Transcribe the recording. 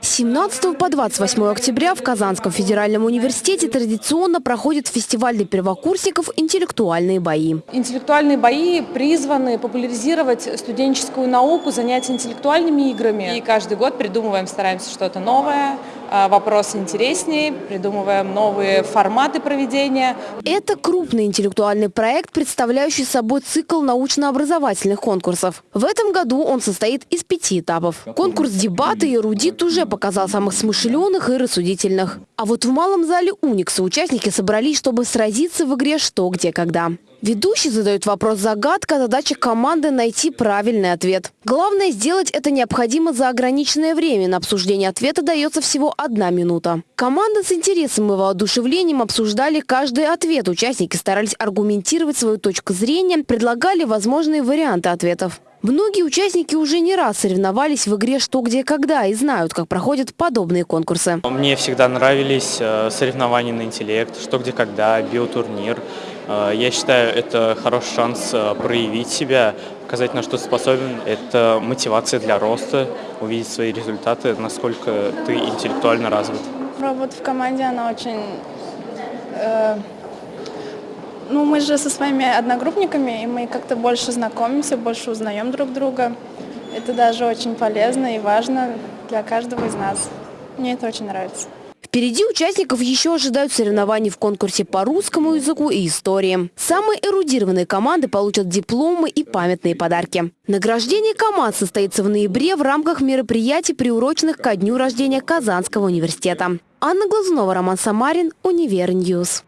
С 17 по 28 октября в Казанском федеральном университете традиционно проходит фестиваль для первокурсников «Интеллектуальные бои». Интеллектуальные бои призваны популяризировать студенческую науку, занять интеллектуальными играми. И каждый год придумываем, стараемся что-то новое, а, вопросы интереснее, придумываем новые форматы проведения. Это крупный интеллектуальный проект, представляющий собой цикл научно-образовательных конкурсов. В этом году он состоит из пяти этапов. Конкурс «Дебаты» и «Эрудит» уже показал самых смышленых и рассудительных. А вот в малом зале «Уникса» участники собрались, чтобы сразиться в игре «Что, где, когда». Ведущий задает вопрос-загадка, а задача команды найти правильный ответ. Главное сделать это необходимо за ограниченное время. На обсуждение ответа дается всего одна минута. Команда с интересом и воодушевлением обсуждали каждый ответ. Участники старались аргументировать свою точку зрения, предлагали возможные варианты ответов. Многие участники уже не раз соревновались в игре «Что, где, когда» и знают, как проходят подобные конкурсы. Мне всегда нравились э, соревнования на интеллект, «Что, где, когда», биотурнир. Э, я считаю, это хороший шанс э, проявить себя, показать, на что способен. Это мотивация для роста, увидеть свои результаты, насколько ты интеллектуально развит. Работа в команде, она очень... Э ну, мы же со своими одногруппниками, и мы как-то больше знакомимся, больше узнаем друг друга. Это даже очень полезно и важно для каждого из нас. Мне это очень нравится. Впереди участников еще ожидают соревнований в конкурсе по русскому языку и истории. Самые эрудированные команды получат дипломы и памятные подарки. Награждение команд состоится в ноябре в рамках мероприятий, приуроченных ко дню рождения Казанского университета. Анна Глазунова, Роман Самарин, Univer News.